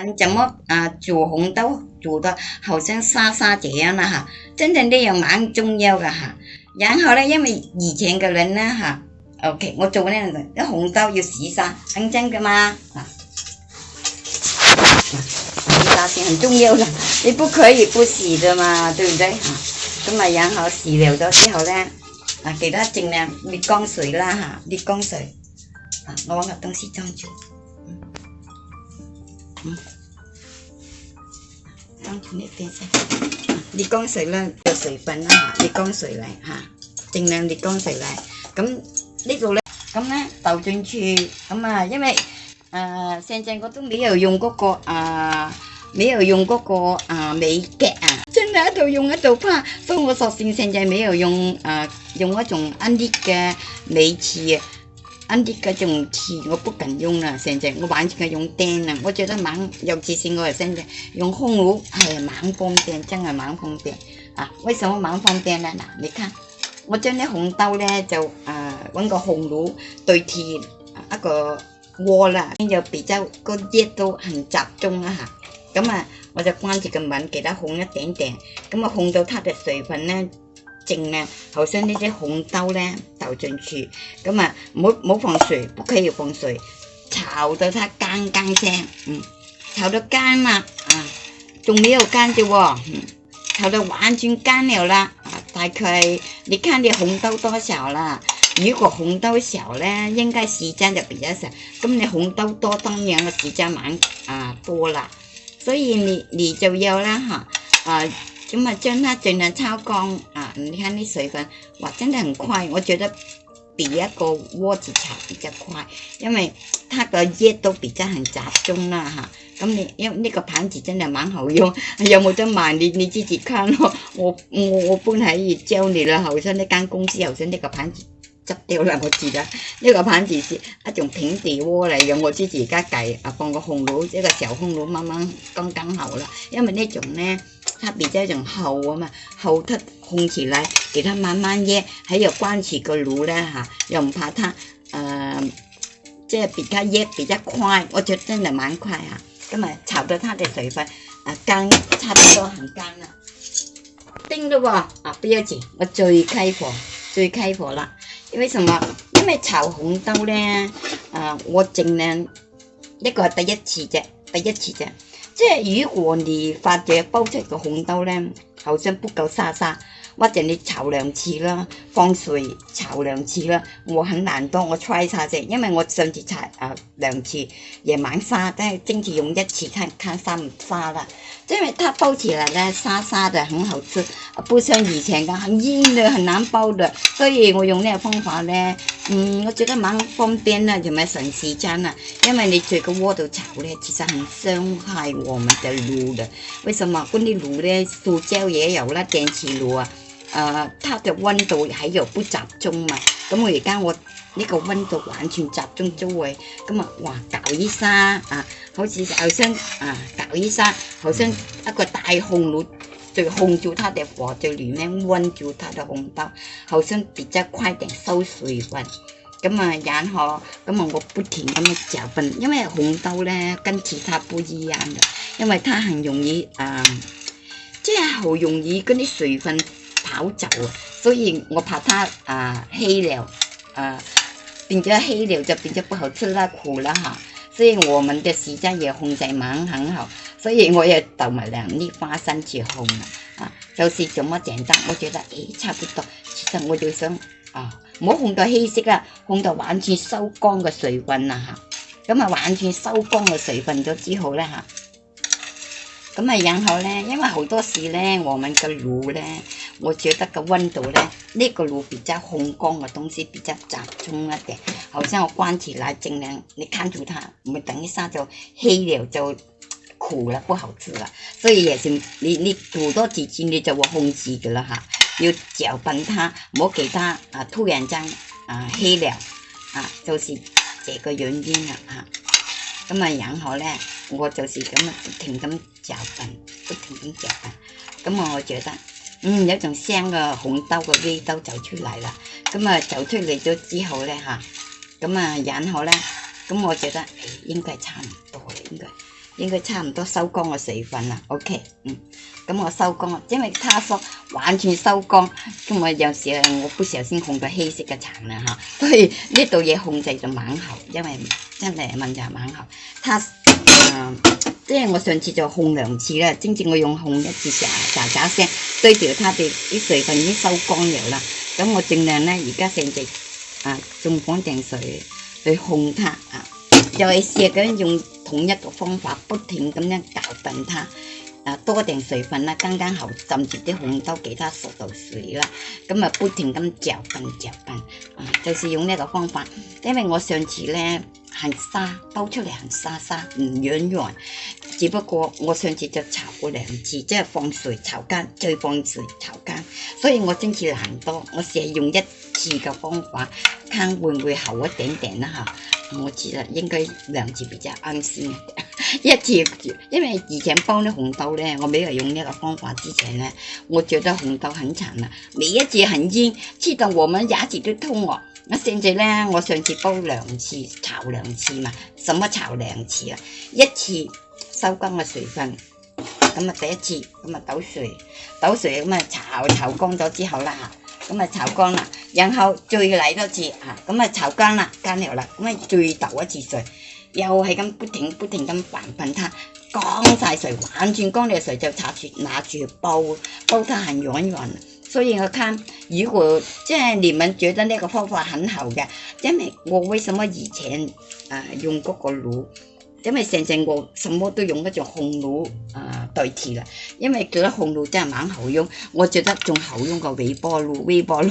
ăn chấm mốt à, chùa hỗn tấu chùa đó hầu sáng xa xa chị em nè hả trên trên đi mà ăn chung nhau cả hả dáng dạ, hầu đây với mày gì chuyện cái lên á hả ok một chỗ này là cái hỗn tấu vừa xì xa ăn chăng cái mà hả ta sẽ ăn chung nhau là đi bút khởi gì bút xì rồi mà từ đấy hả cái mà dáng dạ, hầu xì đều đó cái hầu ra à cái đó chừng nào đi con sưởi la hả đi con sưởi à, nó là tông xì trong chưa 你光水啦，就水啦、啊，你光水来哈，尽量你光水来。咁呢度咧，咁咧倒进去，咁啊，因为诶上阵我都没有用嗰个啊，没有用嗰个啊美甲啊，真系一度用一度怕。所以我索性成阵没有用啊，用一种啊啲嘅美甲。啊！啲嗰种铁我不敢用啦，现在我完全系用电啦。我觉得蛮有自信噶，现在用烘炉系蛮方便，真系蛮方便啊！为什么蛮方便呢？嗱，你看，我将啲红豆咧就啊揾个烘炉对铁一个锅啦，咁就比较个热都很集中啦吓，咁啊，我就关住个门，给它烘一点点，咁啊烘到它嘅水分咧净啦，好像呢啲红豆咧。进去，咁啊，冇冇放水，不可以放水，炒到它干干声，嗯，炒到干啦，啊，仲没有干啫嗯，炒到完全干了啦，啊，大概你看你红豆多少啦，如果红豆少咧，应该时间就比较少，咁你红豆多当然个时间满啊多啦，所以你你就要啦哈，啊，咁啊将它尽量炒干。你看那水分，哇，真的很快，我觉得比一个锅子炒比较快，因为它个叶都比较很集中啦哈。咁你，因为呢个盘子真的蛮好用，有冇得卖你？你自己看咯。我我我本来也教你了，好像那间公司好像那个盘子执掉两个字啦。呢个盘子是一种平底锅嚟嘅，我自己家计啊，放个红炉，一个小红炉，慢慢刚刚好啦。因为呢种呢，它比较种厚啊嘛，厚得。控起来，给它慢慢腌，还有关起个炉呢哈，又唔怕它，诶，即系比较热比较快，我觉得真系蛮快啊，咁啊炒到它的水分，啊干，差不多很干啦，叮咗喎，啊不要紧，我最开火，最开火啦，因为什么？因为炒红豆咧，啊我净系一个第一次啫，第一次啫，即系如果你发觉煲出个红豆咧，好像不够沙沙。或者你炒兩次啦，放水炒兩次啦，我很難當我猜下啫，因為我上次炒啊兩次也晚沙，都係蒸時用一次，看看沙唔沙啦。因為它煲起來咧，沙沙的很好食，不像以前咁硬嘅，很難煲的，所以我用呢個方法咧。嗯，我觉得蛮方便啦，又咪省时间啦，因为你煮个窝度炒咧，其实很伤害我们的炉嘅。为什么？嗰啲炉咧，塑胶也有啦，电磁炉啊，诶，它的温度系有不集中嘛？咁我而家我呢个温度完全集中周围，咁啊，哇，搞依生啊，好似好像啊，搞依生，好像一个大红炉。就控住它的火，在里面温住它的红豆，好像比较快点收水分。咁啊，然后，咁啊，我不停咁样搅拌，因为红豆咧跟其他不一样的，因为它很容易啊，即系好容易嗰啲水分跑走啊，所以我怕它啊黑了，啊，变咗黑了就变咗不好吃啦，苦啦哈。所以我们的时间也控制蛮很好。所以我又倒埋两啲花生去烘啊，就是这么简单。我觉得诶，差不多，其实我就想啊，冇烘到稀釋啊，烘到完全收干嘅水分啦吓。咁啊，完全收干嘅水分咗之后咧吓，咁啊，然后咧，因为好多时咧，我們个炉咧，我觉得个温度咧，呢个炉比较烘干嘅东西比较集中一啲，好生我关起來，儘量你看住它，唔係等一下就稀了就。苦了不好吃了，所以也是你你吐多几斤，你就会控制的了哈。要搅拌它，莫给它啊，突然间啊稀了啊，就是这个原因了哈。咁啊，然后呢，我就是咁不停咁搅拌，不停咁搅拌。咁我觉得嗯，有种香嘅红豆嘅味道走出嚟啦。咁啊，走出嚟咗之后咧吓，咁啊，然后咧，咁我觉得应该差唔。应该差唔多收光嘅水分啦，OK，嗯，咁我收光，因为他说完全收光，咁我有时啊，我不时先控咗稀释嘅产啦吓，所以呢度嘢控制就猛喉，因为真系控制系蛮好，他，即系我上次就控两次啦，正正我用控一次喳喳声，对住佢，佢啲水分已经收光咗啦，咁我尽量咧而家成只，啊，种方净水去控它，再试咁用。同一个方法，不停咁样搅拌它，啊多定水分啦，刚刚好浸住啲红豆，其它熟到水啦，咁啊不停咁搅拌搅拌，啊就是用呢个方法，因为我上次咧系沙，煲出嚟系沙沙唔软软，只不过我上次就炒过两次，即系放水炒干，再放水炒干，所以我蒸次烂多，我成用一次嘅方法，看会唔会好一点点啦吓。我知啦，应该两次比较安心。一次，因为以前煲啲红豆咧，我没有用呢个方法之前咧，我觉得红豆很残啊，每一次很烟，知道我们一次都通哦。咁甚至咧，我上次煲两次，炒两次嘛，什么炒两次啊？一次收干个水分，咁啊第一次，咁啊倒水，倒水咁啊炒炒干咗之后啦咁啊炒干啦。然后再嚟多次嚇，咁啊炒干啦，干料啦，咁啊再倒一次水，又系咁不停不停咁拌喷它，干晒水，完全干晒水就插住拿住煲，煲它很软软。所以我看如果即系你们觉得呢个方法很好嘅，因为我为什么以前啊用嗰个炉，因为成成我什么都用嗰只红炉啊代替啦，因为觉得红炉真系蛮好用，我觉得仲好用过微波炉，微波炉。